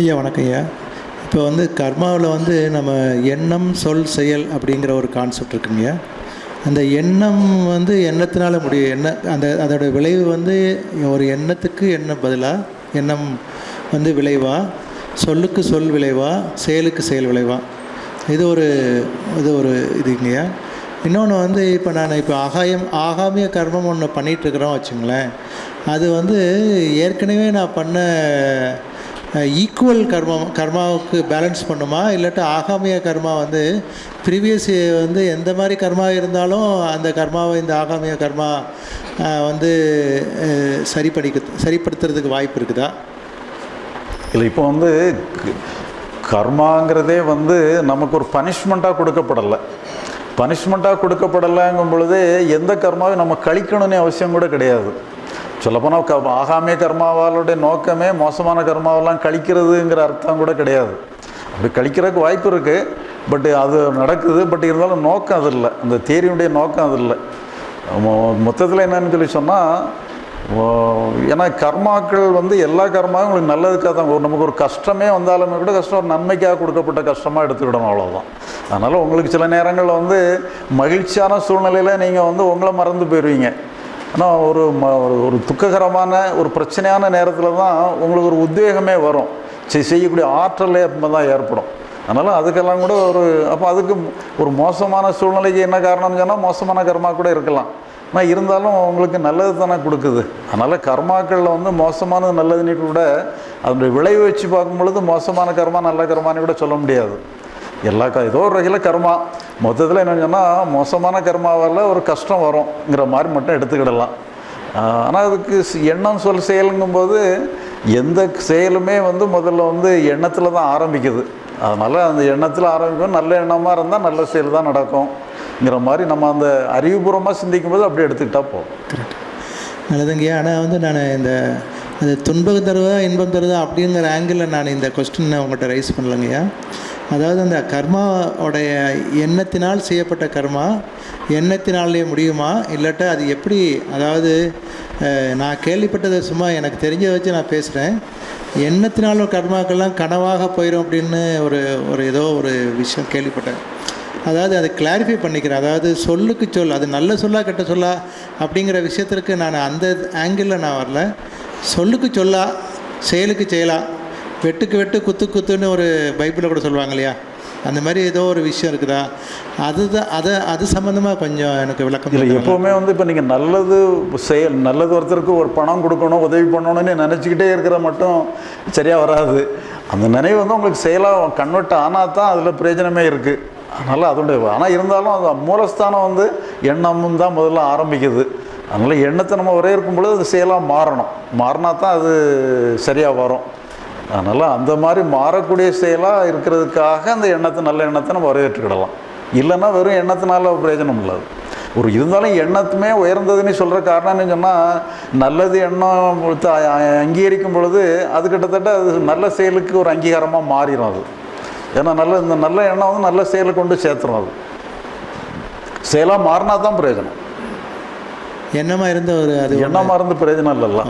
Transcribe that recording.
ஐயா வணக்கம் ஐயா. இப்போ வந்து கர்மாவில் வந்து நம்ம எண்ணம் சொல் செயல் அப்படிங்கிற ஒரு கான்செப்ட் இருக்குங்க அந்த எண்ணம் வந்து எண்ணத்தினால முடியும். எண்ண அந்த அதோட விளைவு வந்து ஒரு எண்ணத்துக்கு எண்ணம் பதிலாக எண்ணம் வந்து விளைவா சொல்லுக்கு சொல் விளைவா செயலுக்கு செயல் விளைவா. இது ஒரு இது ஒரு இதுங்கய்யா இன்னொன்று வந்து இப்போ நான் இப்போ ஆகாயம் ஆகாமிய கர்மம் ஒன்று பண்ணிகிட்ருக்குறோம் வச்சுங்களேன். அது வந்து ஏற்கனவே நான் பண்ண ஈக்குவல் கர்மம் கர்மாவுக்கு பேலன்ஸ் பண்ணுமா? இல்லாட்டா ஆகாமிய கர்மா வந்து ப்ரீவியஸ் வந்து எந்த மாதிரி கர்மா இருந்தாலும் அந்த கர்மாவை இந்த ஆகாமிய கர்மா வந்து அஹ், சரி சரிப்படுத்துறதுக்கு வாய்ப்பு இருக்குதா? இல்லை இப்போ வந்து கர்மாங்கிறதே வந்து நமக்கு ஒரு பனிஷ்மெண்ட்டாக கொடுக்கப்படலை. பனிஷ்மெண்ட்டாக கொடுக்கப்படலைங்கும் பொழுது எந்த கர்மாவையும் நம்ம கழிக்கணும்னு அவசியம் கூட கிடையாது. சொல்லப்போனால் க ஆகாமிய கர்மாவாளுடைய நோக்கமே மோசமான கர்மாவெல்லாம் கழிக்கிறதுங்கிற அர்த்தம் கூட கிடையாது. அப்படி கழிக்கிறதுக்கு வாய்ப்பு இருக்குது பட் அது நடக்குது. பட் இருந்தாலும் நோக்கம் அது இல்லை. அந்த தேரியுடைய நோக்கம் அது இல்லை. மொத்தத்தில் என்னன்னு சொல்லி சொன்னால் ஏன்னா கர்மாக்கள் வந்து எல்லா கர்மாவும் உங்களுக்கு நல்லதுக்காக தான் ஒரு நமக்கு ஒரு கஷ்டமே வந்தாலுமே கூட கஷ்டம் ஒரு நன்மைக்காக கொடுக்கப்பட்ட கஷ்டமாக எடுத்துக்கிடணும் அவ்வளோதான் அதனால் உங்களுக்கு சில நேரங்களில் வந்து மகிழ்ச்சியான சூழ்நிலையில் நீங்கள் வந்து உங்களை மறந்து போயிடுவீங்க ஆனால் ஒரு ம ஒரு- ஒரு துக்ககரமான ஒரு பிரச்சனையான நேரத்தில் தான் உங்களுக்கு ஒரு உத்வேகமே வரும். செய் செய்யக்கூடிய ஆற்றலே அப்போ தான் ஏற்படும். அதனால் அதுக்கெல்லாம் கூட ஒரு அப்போ அதுக்கு ஒரு மோசமான சூழ்நிலைக்கு என்ன காரணம்னு சொன்னால் மோசமான கர்மா கூட இருக்கலாம். ஆனால் இருந்தாலும் உங்களுக்கு நல்லது தானே கொடுக்குது. அதனால் கர்மாக்களில் வந்து மோசமானது நல்லதுன்னு கூட அதனுடைய விளைவு வச்சு பார்க்கும் பொழுது மோசமான கர்மா நல்ல கர்மான்னு கூட சொல்ல முடியாது. எல்லா க ஏதோ ஒரு வகையில் கர்மா. மொத்தத்தில் என்னென்னு சொன்னால் மோசமான கர்மாவால் ஒரு கஷ்டம் வரும்ங்கிற மாதிரி மட்டும் எடுத்துக்கிடலாம். ஆனால் அதுக்கு எண்ணம் சொல் செயலுங்கும்போது எந்த செயலுமே வந்து முதல்ல வந்து எண்ணத்தில் தான் ஆரம்பிக்குது. அதனால் அந்த எண்ணத்தில் ஆரம்பிக்கும் நல்ல எண்ணமாக இருந்தால் நல்ல செயல் தான் நடக்கும்ங்கிற மாதிரி நம்ம அந்த அறிவுபூர்வமாக சிந்திக்கும்போது அப்படி எடுத்துக்கிட்டால் போதும். நல்லதுங்கய்யா ஆனால் வந்து நான் இந்த அது துன்பம் தருவதா இன்பம் தருவதா அப்படிங்கிற ஆங்கிளில் நான் இந்த கொஸ்டினை உங்கள்கிட்ட ரைஸ் பண்ணலங்கய்யா. அதாவது அந்த கர்மாவுடைய எண்ணத்தினால் செய்யப்பட்ட கர்மா எண்ணத்தினாலே முடியுமா? இல்லாட்டா அது எப்படி அதாவது நான் கேள்விப்பட்டதை சும்மா எனக்கு தெரிஞ்சதை வச்சு நான் பேசுகிறேன் எண்ணத்தினால கர்மாக்கள்லாம் கனவாக போயிடும் அப்படின்னு ஒரு ஒரு ஏதோ ஒரு விஷயம் கேள்விப்பட்டேன். அதாவது அதை கிளாரிஃபை பண்ணிக்கிறேன். அதாவது சொல்லுக்கு சொல் அது நல்ல சொல்லா கெட்ட சொல்லா அப்படிங்கிற விஷயத்திற்கு நான் அந்த ஆங்கிளில் நான் வரல. சொல்லுக்கு சொல்லா செயலுக்கு செயலா வெட்டுக்கு வெட்டு குத்து குத்துன்னு ஒரு பைபிளில் கூட சொல்லுவாங்க இல்லையா? அந்த மாதிரி ஏதோ ஒரு விஷயம் இருக்குதா? அதுதான் அதை அது சம்மந்தமாக கொஞ்சம் எனக்கு விளக்கம் இல்லை. எப்போவுமே வந்து இப்போ நீங்கள் நல்லது செயல் நல்லது ஒருத்தருக்கு ஒரு பணம் கொடுக்கணும் உதவி பண்ணணும்னு நினச்சிக்கிட்டே இருக்கிற மட்டும் சரியாக வராது. அந்த நினைவு வந்து உங்களுக்கு செயலாக கன்வெர்ட் ஆனால் தான் அதில் பிரயோஜனமே இருக்குது அதனால் அதோடைய ஆனால் இருந்தாலும் அது மூலஸ்தானம் வந்து எண்ணமும் தான் முதல்ல ஆரம்பிக்குது. அதனால் எண்ணத்தை நம்ம ஒரே இருக்கும் பொழுது அது செயலாக மாறணும். மாறினா தான் அது சரியாக வரும். அதனால் அந்த மாதிரி மாறக்கூடிய செயலாக இருக்கிறதுக்காக அந்த எண்ணத்தை நல்ல எண்ணத்தை நம்ம வரவேற்றுக்கிடலாம். இல்லைன்னா வெறும் எண்ணத்தினால பிரயோஜனம் இல்லாது ஒரு இருந்தாலும் எண்ணத்துமே உயர்ந்ததுன்னு சொல்கிற காரணம்னு சொன்னால் நல்லது எண்ணம் அங்கீகரிக்கும் பொழுது அது கிட்டத்தட்ட அது நல்ல செயலுக்கு ஒரு அங்கீகாரமாக மாறிடும் அது. ஏன்னா நல்ல இந்த நல்ல எண்ணம் வந்து நல்ல செயலை கொண்டு சேர்த்துரும் அது. செயலாக மாறினா தான் பிரயோஜனம். எண்ணமாக இருந்த ஒரு அது எண்ணமாக இருந்து பிரயோஜனம் இல்லைல்ல.